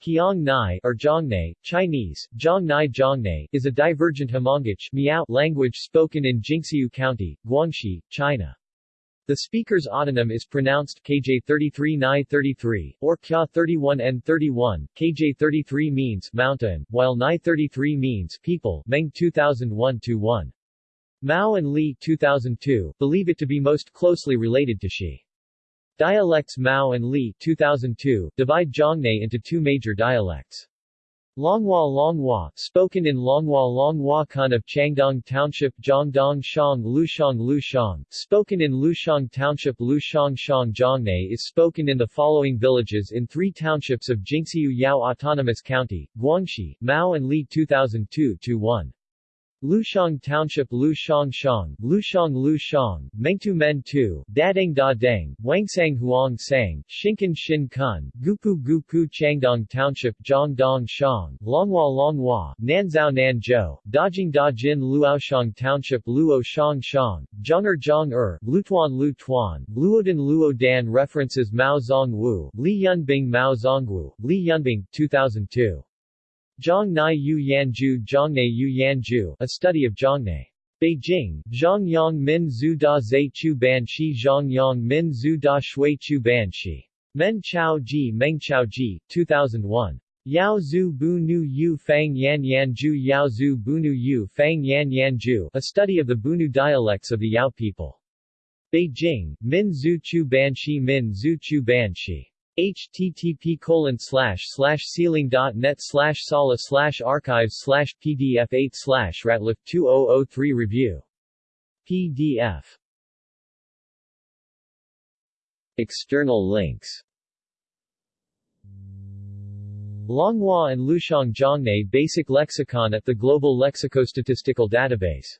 Qiang Nai or Zhongnai, Chinese, Zhong Nai Zhongnai, is a divergent Hmongic Miao language spoken in Jinxiu County, Guangxi, China. The speaker's autonym is pronounced KJ 33 Nai 33, or Kya 31 N 31, KJ 33 means mountain, while Nai 33 means people Meng 2001-1. Mao and Li 2002, believe it to be most closely related to Shi. Dialects Mao and Li 2002, divide Zhongnai into two major dialects. Longhua Longhua, spoken in Longhua Longhua Kun of Changdong Township Zhongdong Shang Lushang Lushang, spoken in Lushang Township Lushang Shang Zhongnai is spoken in the following villages in three townships of Jinxiu Yao Autonomous County, Guangxi, Mao and Li 2002-1. Lushang Township Lushang Shang, Lushang Lushang, Mengtu Men Tu, Dadeng Da Deng, Wangsang Huang Sang, Shinkan Shin Kun, Gupu Gupu Changdong Township Zhongdong Shang, Longhua Longhua, Nanzhao Nanzhou, Dajing Dajin Luoshang Township Luo Shang Shang, Zhong'er Zhong Er, Lutuan Lutuan, Luodan Luodan References Mao Zongwu, Li Yunbing Mao Zongwu, Li Yunbing, 2002. Zhang Nai Yu Yanju Zhongnai Yu Yanju, a study of Zhongnai. Beijing, Zhongyang Min Zhu Da Zhe Chu Ban Shi Zhongyang Min Zhu Da Shui Chu Ban Shi. Men Chao Ji Meng Chao Ji, 2001. Yao Zhu Bu Nu Yu Fang Yan Yan Ju Yao Zhu Bu Nu Yu Fang Yan Yan a study of the Bunu dialects of the Yao people. Beijing, Min Zhu Chu Ban Shi Min Zhu Chu Ban Shi http colon slash slash sealang.net slash sala slash archives slash pdf 8 slash ratliff 2003 review. Pdf External links. Longhua and Lushang Zhongnai Basic Lexicon at the Global Lexicostatistical Database